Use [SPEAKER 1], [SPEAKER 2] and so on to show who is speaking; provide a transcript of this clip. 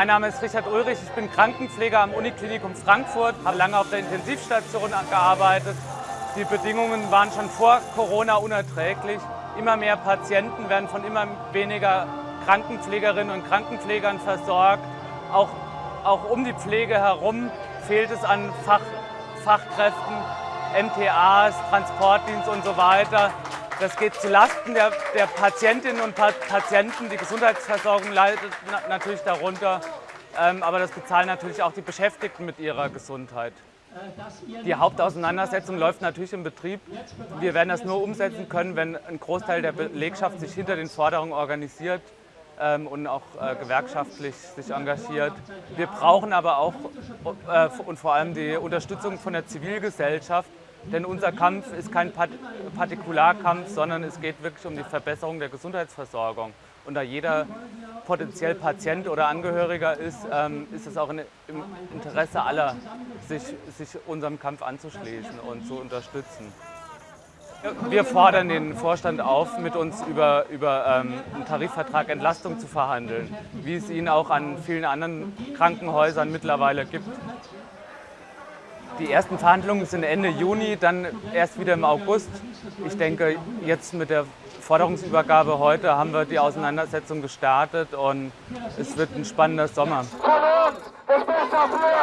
[SPEAKER 1] Mein Name ist Richard Ulrich, ich bin Krankenpfleger am Uniklinikum Frankfurt, habe lange auf der Intensivstation gearbeitet. Die Bedingungen waren schon vor Corona unerträglich. Immer mehr Patienten werden von immer weniger Krankenpflegerinnen und Krankenpflegern versorgt. Auch, auch um die Pflege herum fehlt es an Fach, Fachkräften, MTAs, Transportdienst und so weiter. Das geht zulasten der, der Patientinnen und Patienten. Die Gesundheitsversorgung leidet natürlich darunter, ähm, aber das bezahlen natürlich auch die Beschäftigten mit ihrer Gesundheit. Die Hauptauseinandersetzung läuft natürlich im Betrieb. Wir werden das nur umsetzen können, wenn ein Großteil der Belegschaft sich hinter den Forderungen organisiert ähm, und auch äh, gewerkschaftlich sich engagiert. Wir brauchen aber auch äh, und vor allem die Unterstützung von der Zivilgesellschaft, denn unser Kampf ist kein Partikularkampf, sondern es geht wirklich um die Verbesserung der Gesundheitsversorgung. Und da jeder potenziell Patient oder Angehöriger ist, ähm, ist es auch im Interesse aller, sich, sich unserem Kampf anzuschließen und zu unterstützen. Wir fordern den Vorstand auf, mit uns über, über ähm, einen Tarifvertrag Entlastung zu verhandeln, wie es ihn auch an vielen anderen Krankenhäusern mittlerweile gibt. Die ersten Verhandlungen sind Ende Juni, dann erst wieder im August. Ich denke, jetzt mit der Forderungsübergabe heute haben wir die Auseinandersetzung gestartet und es wird ein spannender Sommer.
[SPEAKER 2] Von uns!